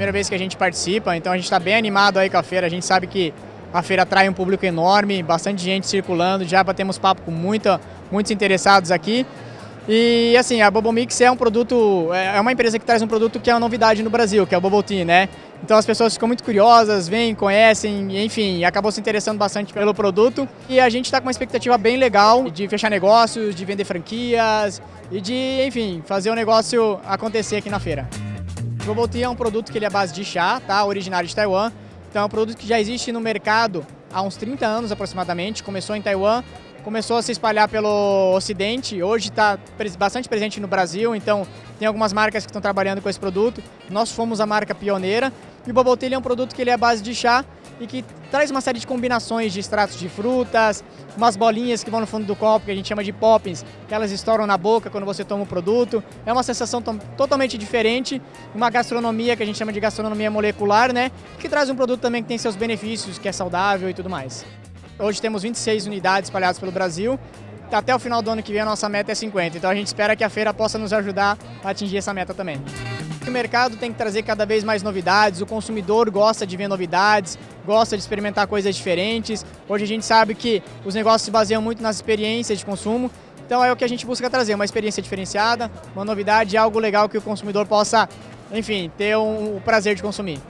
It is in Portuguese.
primeira vez que a gente participa, então a gente está bem animado aí com a feira. A gente sabe que a feira atrai um público enorme, bastante gente circulando, já batemos papo com muita, muitos interessados aqui. E assim, a Bubble Mix é um produto, é, é uma empresa que traz um produto que é uma novidade no Brasil, que é o Bubble Tea, né? Então as pessoas ficam muito curiosas, vêm, conhecem, enfim, acabou se interessando bastante pelo produto. E a gente está com uma expectativa bem legal de fechar negócios, de vender franquias e de, enfim, fazer o negócio acontecer aqui na feira. Bubble Tea é um produto que ele é base de chá, tá? Originário de Taiwan. Então é um produto que já existe no mercado há uns 30 anos aproximadamente, começou em Taiwan, começou a se espalhar pelo Ocidente, hoje está bastante presente no Brasil, então tem algumas marcas que estão trabalhando com esse produto. Nós fomos a marca pioneira e o Bubble Tea é um produto que ele é base de chá e que traz uma série de combinações de extratos de frutas, umas bolinhas que vão no fundo do copo, que a gente chama de poppins, que elas estouram na boca quando você toma o produto. É uma sensação totalmente diferente, uma gastronomia que a gente chama de gastronomia molecular, né? Que traz um produto também que tem seus benefícios, que é saudável e tudo mais. Hoje temos 26 unidades espalhadas pelo Brasil. Até o final do ano que vem a nossa meta é 50, então a gente espera que a feira possa nos ajudar a atingir essa meta também. O mercado tem que trazer cada vez mais novidades, o consumidor gosta de ver novidades, gosta de experimentar coisas diferentes. Hoje a gente sabe que os negócios se baseiam muito nas experiências de consumo, então é o que a gente busca trazer, uma experiência diferenciada, uma novidade, algo legal que o consumidor possa, enfim, ter um, o prazer de consumir.